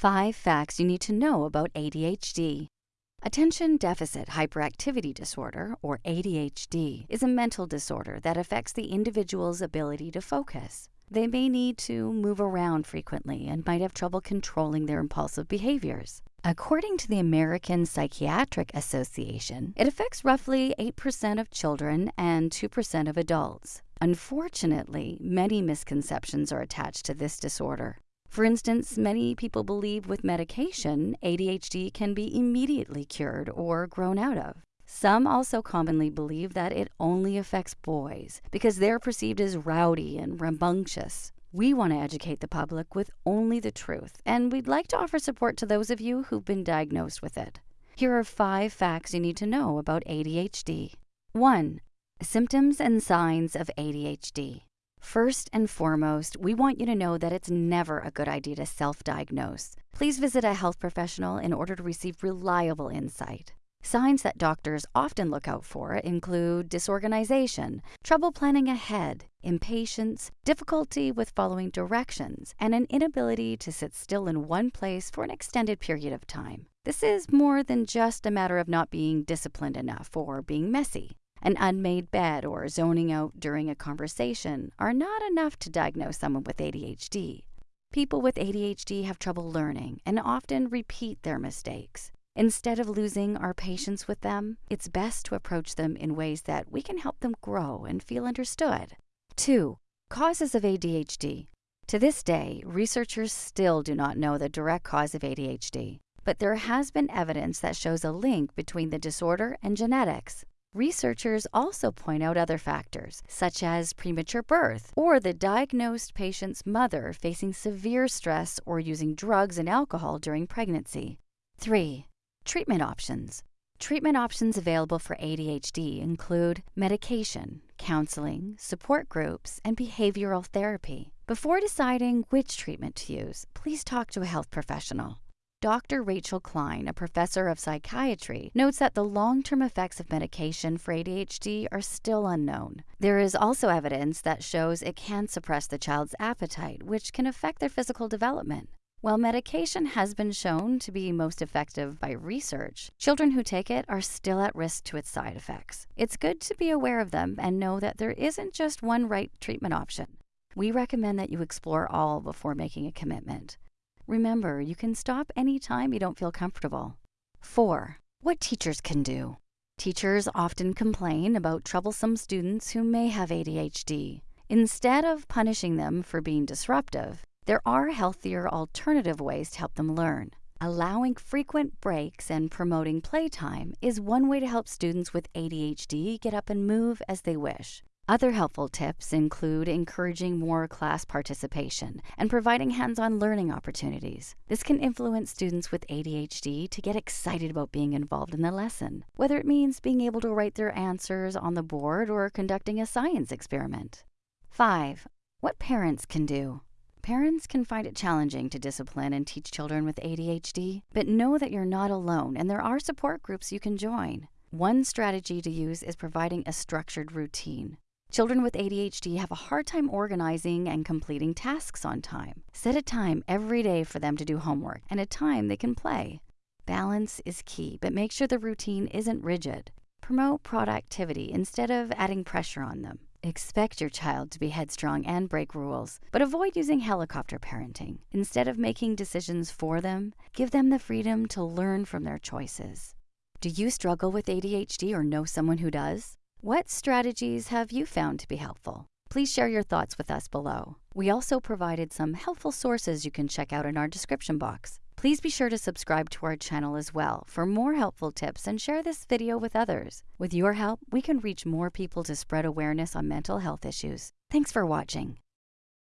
Five facts you need to know about ADHD. Attention Deficit Hyperactivity Disorder, or ADHD, is a mental disorder that affects the individual's ability to focus. They may need to move around frequently and might have trouble controlling their impulsive behaviors. According to the American Psychiatric Association, it affects roughly 8% of children and 2% of adults. Unfortunately, many misconceptions are attached to this disorder. For instance, many people believe with medication, ADHD can be immediately cured or grown out of. Some also commonly believe that it only affects boys because they're perceived as rowdy and rambunctious. We want to educate the public with only the truth, and we'd like to offer support to those of you who've been diagnosed with it. Here are five facts you need to know about ADHD. 1. Symptoms and signs of ADHD. First and foremost, we want you to know that it's never a good idea to self diagnose. Please visit a health professional in order to receive reliable insight. Signs that doctors often look out for include disorganization, trouble planning ahead, impatience, difficulty with following directions, and an inability to sit still in one place for an extended period of time. This is more than just a matter of not being disciplined enough or being messy. An unmade bed or zoning out during a conversation are not enough to diagnose someone with ADHD. People with ADHD have trouble learning and often repeat their mistakes. Instead of losing our patience with them, it's best to approach them in ways that we can help them grow and feel understood. 2. Causes of ADHD. To this day, researchers still do not know the direct cause of ADHD, but there has been evidence that shows a link between the disorder and genetics. Researchers also point out other factors, such as premature birth or the diagnosed patient's mother facing severe stress or using drugs and alcohol during pregnancy. 3. Treatment options. Treatment options available for ADHD include medication, counseling, support groups, and behavioral therapy. Before deciding which treatment to use, please talk to a health professional. Dr. Rachel Klein, a professor of psychiatry, notes that the long term effects of medication for ADHD are still unknown. There is also evidence that shows it can suppress the child's appetite, which can affect their physical development. While medication has been shown to be most effective by research, children who take it are still at risk to its side effects. It's good to be aware of them and know that there isn't just one right treatment option. We recommend that you explore all before making a commitment. Remember, you can stop anytime you don't feel comfortable. 4. What teachers can do. Teachers often complain about troublesome students who may have ADHD. Instead of punishing them for being disruptive, there are healthier alternative ways to help them learn. Allowing frequent breaks and promoting playtime is one way to help students with ADHD get up and move as they wish. Other helpful tips include encouraging more class participation and providing hands on learning opportunities. This can influence students with ADHD to get excited about being involved in the lesson, whether it means being able to write their answers on the board or conducting a science experiment. 5. What parents can do. Parents can find it challenging to discipline and teach children with ADHD, but know that you're not alone and there are support groups you can join. One strategy to use is providing a structured routine. Children with ADHD have a hard time organizing and completing tasks on time. Set a time every day for them to do homework and a time they can play. Balance is key, but make sure the routine isn't rigid. Promote productivity instead of adding pressure on them. Expect your child to be headstrong and break rules, but avoid using helicopter parenting. Instead of making decisions for them, give them the freedom to learn from their choices. Do you struggle with ADHD or know someone who does? What strategies have you found to be helpful? Please share your thoughts with us below. We also provided some helpful sources you can check out in our description box. Please be sure to subscribe to our channel as well for more helpful tips and share this video with others. With your help, we can reach more people to spread awareness on mental health issues. Thanks for watching.